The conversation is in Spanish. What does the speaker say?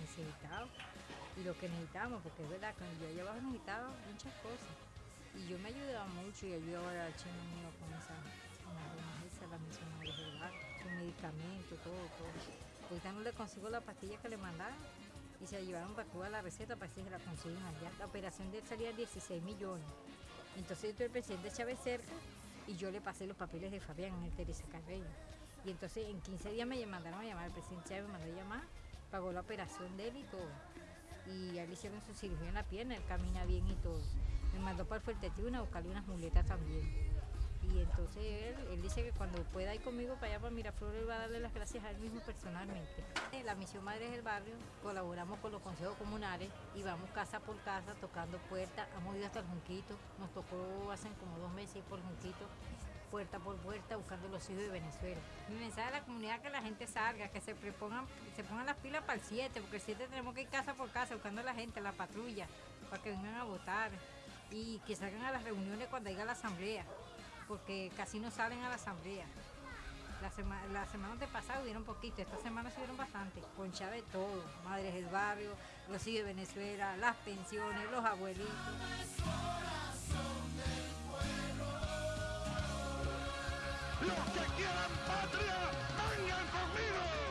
necesitados y lo que necesitábamos, porque es verdad que yo allá abajo necesitaba muchas cosas. Y yo me ayudaba mucho y ayudaba al chino mío con esa, con la del bar, con medicamentos, todo, todo. Ahorita no le consigo la pastilla que le mandaron y se la llevaron para Cuba la receta para que se la consiguen allá. La operación de él salía 16 millones. Entonces yo el presidente Chávez cerca y yo le pasé los papeles de Fabián en el Teresa Carreño. Y entonces en 15 días me mandaron a llamar, el presidente Chávez me mandó a llamar, pagó la operación de él y todo. Y a él le hicieron su cirugía en la pierna, él camina bien y todo. Me mandó para el Fuerte Tuna a buscarle unas muletas también. Y entonces él, él dice que cuando pueda ir conmigo para allá, para Miraflores, él va a darle las gracias a él mismo personalmente. En la Misión Madres del Barrio colaboramos con los consejos comunales y vamos casa por casa tocando puertas. Hemos ido hasta el Junquito, nos tocó hace como dos meses ir por Junquito, puerta por puerta, buscando los hijos de Venezuela. Mi mensaje a la comunidad es que la gente salga, que se prepongan, se pongan las pilas para el 7, porque el 7 tenemos que ir casa por casa buscando a la gente, la patrulla, para que vengan a votar y que salgan a las reuniones cuando haya la asamblea porque casi no salen a la asamblea. La, semana la semana de hubieron poquito, esta semana subieron bastante, con Chávez todo, Madres del Barrio, los hijos de Venezuela, las pensiones, los abuelitos. Quieran patria, vengan.